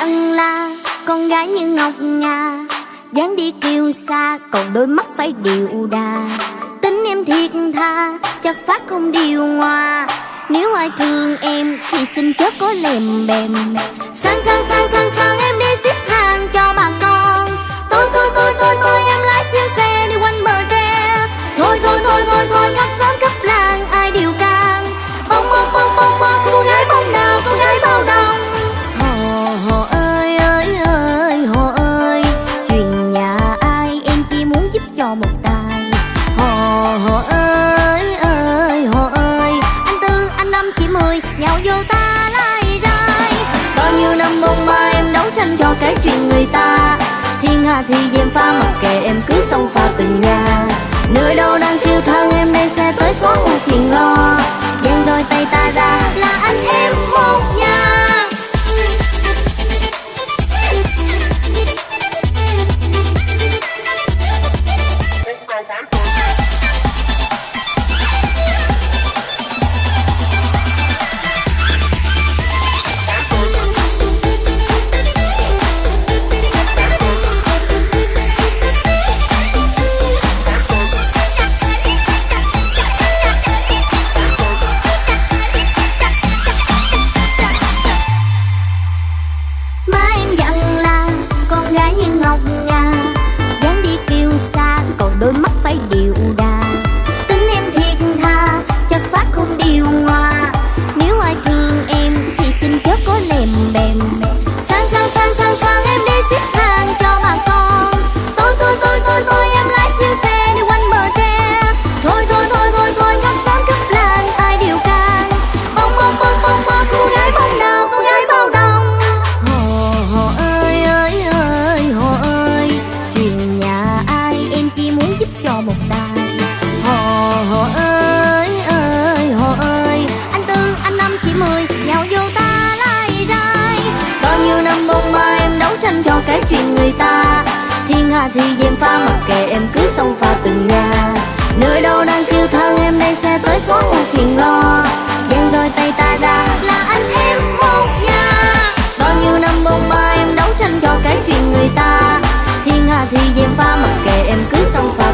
ân là con gái như ngọc nga dáng đi kiêu xa còn đôi mắt phải điệu đà. Tính em thiệt tha, chắc phát không điều hòa. Nếu ai thương em thì xin chớ có lèm bèm. Sáng sáng sáng sáng sáng em cho cái chuyện người ta. Thiên hạ thì dèm pha, mặc kệ em cứ xông pha từng nhà. Nơi đâu đang kêu thân, em đây sẽ tới xóa u phiền lo. Dang đôi tay ta ra, là anh em một nhà. Cho cái chuyện người ta. Thiên hạ thì dèm pha, mặc kệ em cứ xông pha từng nhà. Nơi đâu đang kêu than em đây xe tới xóa một phiền lo. Dang đôi tay ta ra là anh em một nhà. Bao nhiêu năm bông ba em đấu tranh cho cái chuyện người ta. Thiên hạ thì dèm pha, mặc kệ em cứ xông pha